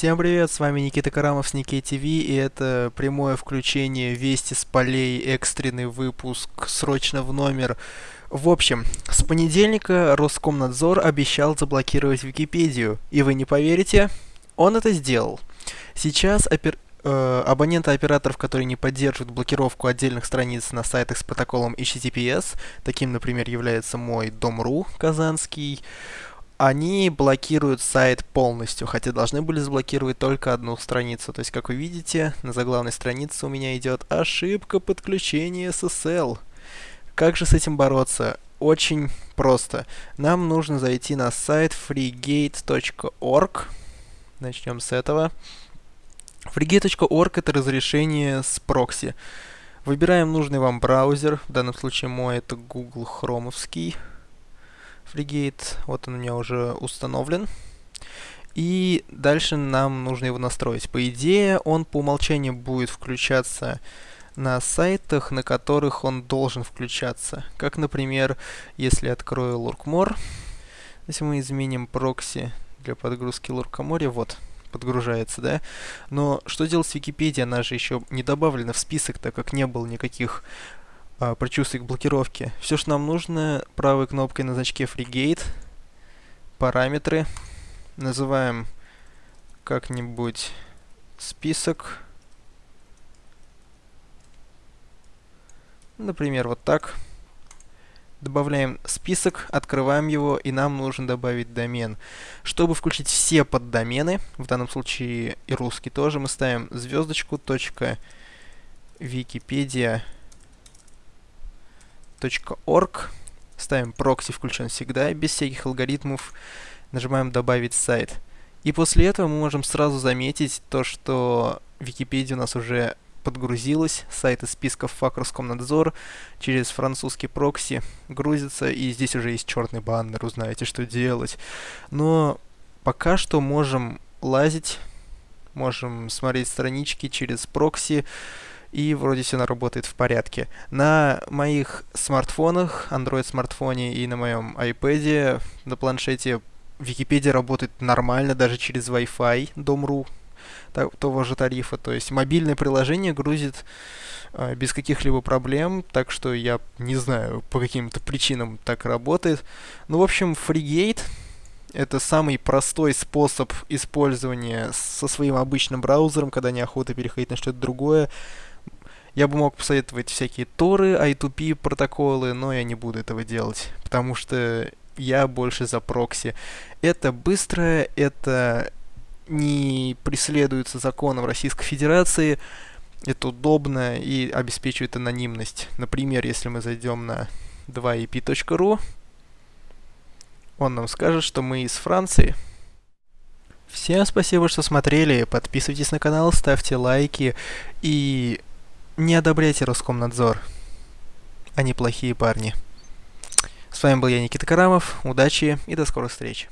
Всем привет, с вами Никита Карамов с Никей ТВ, и это прямое включение Вести с полей, экстренный выпуск, срочно в номер. В общем, с понедельника Роскомнадзор обещал заблокировать Википедию, и вы не поверите, он это сделал. Сейчас опер... э, абоненты операторов, которые не поддерживают блокировку отдельных страниц на сайтах с протоколом HTTPS, таким, например, является мой Дом.ру казанский, они блокируют сайт полностью, хотя должны были заблокировать только одну страницу. То есть, как вы видите, на заглавной странице у меня идет ошибка подключения SSL. Как же с этим бороться? Очень просто. Нам нужно зайти на сайт freegate.org. Начнем с этого. freegate.org это разрешение с прокси. Выбираем нужный вам браузер. В данном случае мой это Google Chromeовский. FreeGate, вот он у меня уже установлен. И дальше нам нужно его настроить. По идее, он по умолчанию будет включаться на сайтах, на которых он должен включаться. Как, например, если открою Lurkmore, если мы изменим прокси для подгрузки Луркоморья, вот, подгружается, да? Но что делать с Википедией? Она же еще не добавлена в список, так как не было никаких а, предчувствие к блокировке. Все, что нам нужно, правой кнопкой на значке FreeGate, параметры, называем как-нибудь список. Например, вот так. Добавляем список, открываем его, и нам нужно добавить домен. Чтобы включить все поддомены, в данном случае и русский тоже, мы ставим звездочку, точка, Википедия, .org, ставим прокси включен всегда, без всяких алгоритмов, нажимаем добавить сайт. И после этого мы можем сразу заметить то, что Википедия у нас уже подгрузилась, сайт из списков ФАК через французский прокси грузится, и здесь уже есть черный баннер, узнаете, что делать. Но пока что можем лазить, можем смотреть странички через прокси, и вроде все работает в порядке. На моих смартфонах, Android смартфоне и на моем iPad, на планшете Википедия работает нормально, даже через Wi-Fi Дом.ру того же тарифа. То есть мобильное приложение грузит э, без каких-либо проблем, так что я не знаю, по каким-то причинам так работает. Ну, в общем, FreeGate это самый простой способ использования со своим обычным браузером, когда неохота переходить на что-то другое. Я бы мог посоветовать всякие торы, I2P протоколы, но я не буду этого делать, потому что я больше за прокси. Это быстро, это не преследуется законом Российской Федерации, это удобно и обеспечивает анонимность. Например, если мы зайдем на 2ep.ru, он нам скажет, что мы из Франции. Всем спасибо, что смотрели, подписывайтесь на канал, ставьте лайки и не одобряйте Роскомнадзор. Они плохие парни. С вами был я, Никита Карамов. Удачи и до скорых встреч.